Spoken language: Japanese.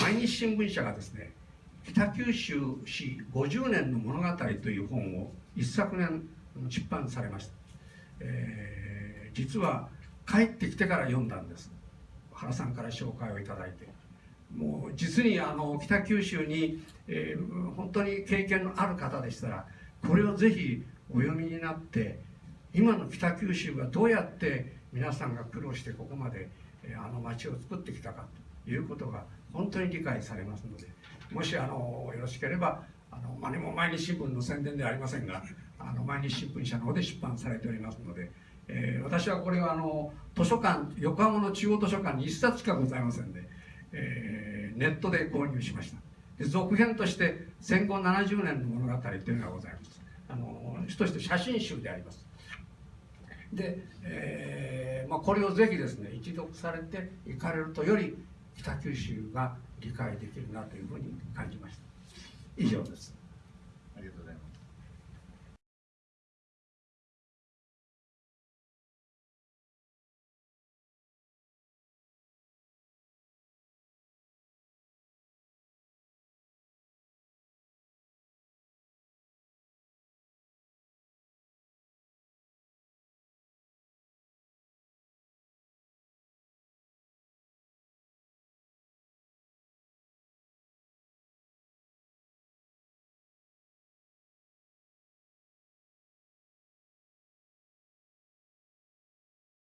毎日新聞社がですね北九州市50年の物語という本を一昨年出版されました、えー、実は帰ってきてから読んだんです。原さんから紹介をいただいて。もう実にあの北九州に、えー、本当に経験のある方でしたらこれをぜひお読みになって今の北九州がどうやって皆さんが苦労してここまであの町を作ってきたかと。いうことが本当に理解されますのでもしあのよろしければあの、まあ、も毎日新聞の宣伝ではありませんがあの毎日新聞社の方で出版されておりますので、えー、私はこれはあの図書館横浜の中央図書館に1冊しかございませんで、えー、ネットで購入しました。で続編として戦後70年の物語というのがございます。あの主として写真集であります。で、えーまあ、これをぜひですね一読されて行かれるとより北九州が理解できるなというふうに感じました。以上です。ありがとうございます